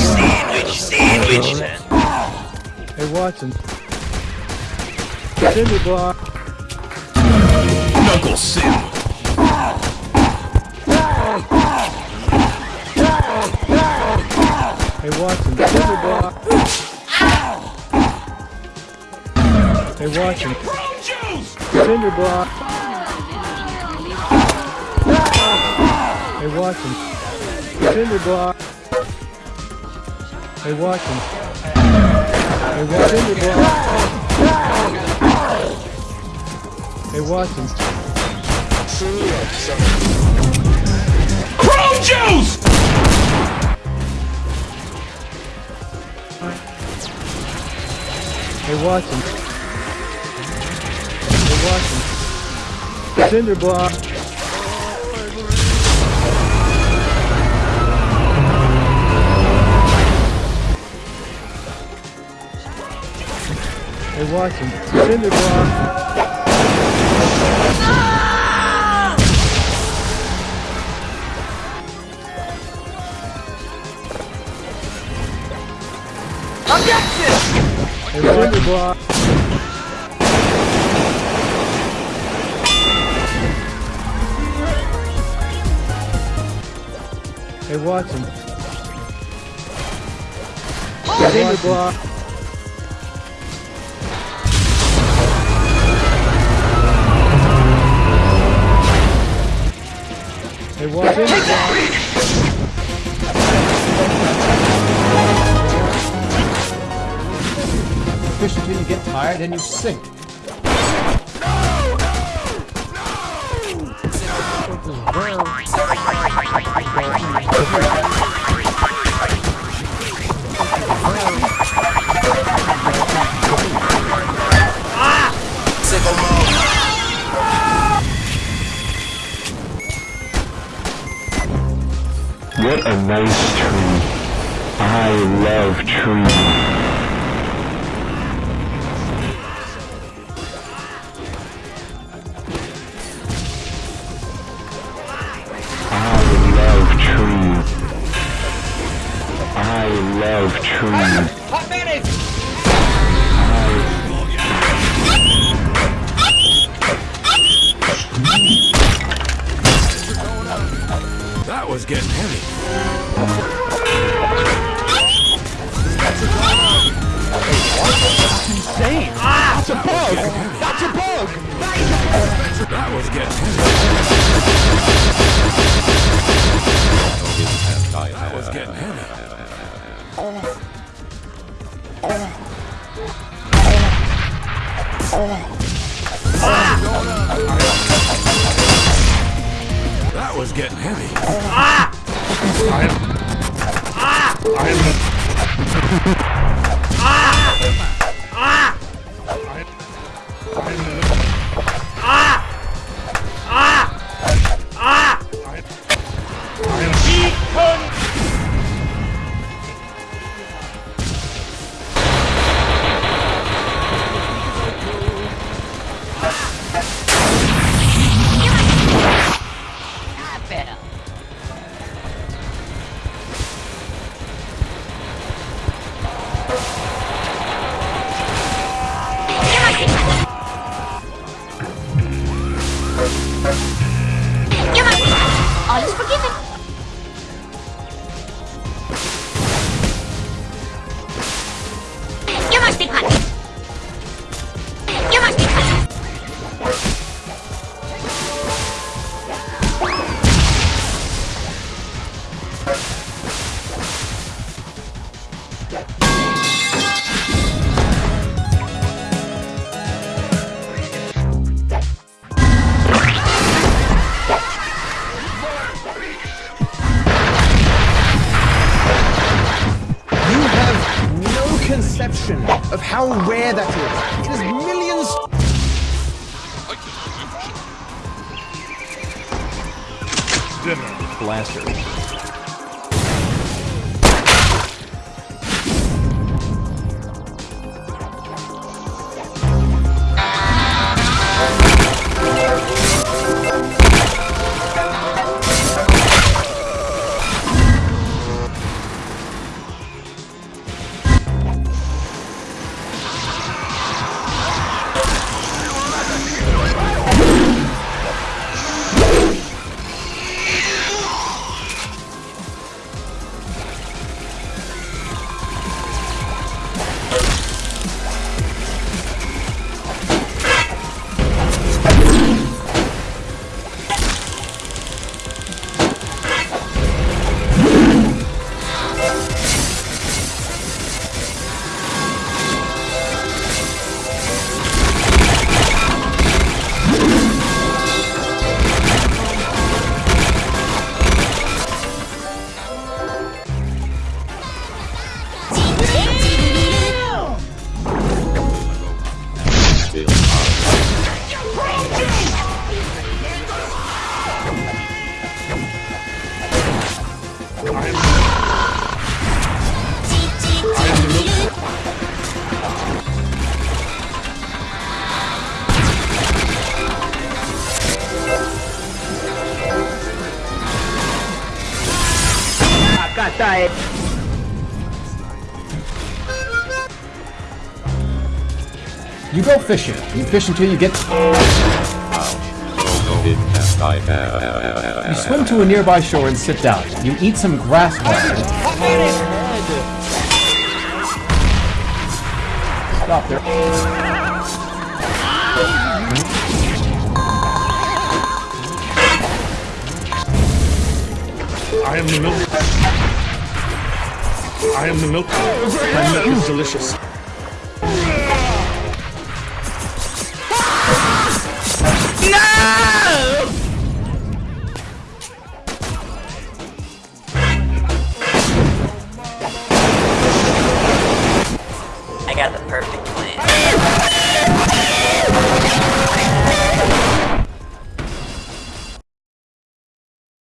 Sandwich, sandwich. Hey, Watson. Cinder block. Knuckle Sim. Hey, Watson. Cinder block. Hey, Watson. Cinder block. Hey, Watson. Cinder block. Hey, Watson. Hey, Watson. Cinder block. Hey, Watson. Chrome juice! Hey, Watson. Hey, Watson. Cinder block. Hey, Watson. Cinder block. Block. Hey, Watson. Cinder block. Hey, Watson. Fish tired and you sink. What a nice tree. I love trees. That was getting heavy. That's insane! Ah! That's a bug! That's a bug! That was getting heavy. That was getting heavy. Ah! I am... Ah! I am... Ah! Ah! ah! ah! ah! of how rare that is. It is millions. Dinner. Blaster. You go fishing. You fish until you get. You swim to a nearby shore and sit down. You eat some grass buds. Stop there. I am the milk. I am the milk. My milk is delicious. I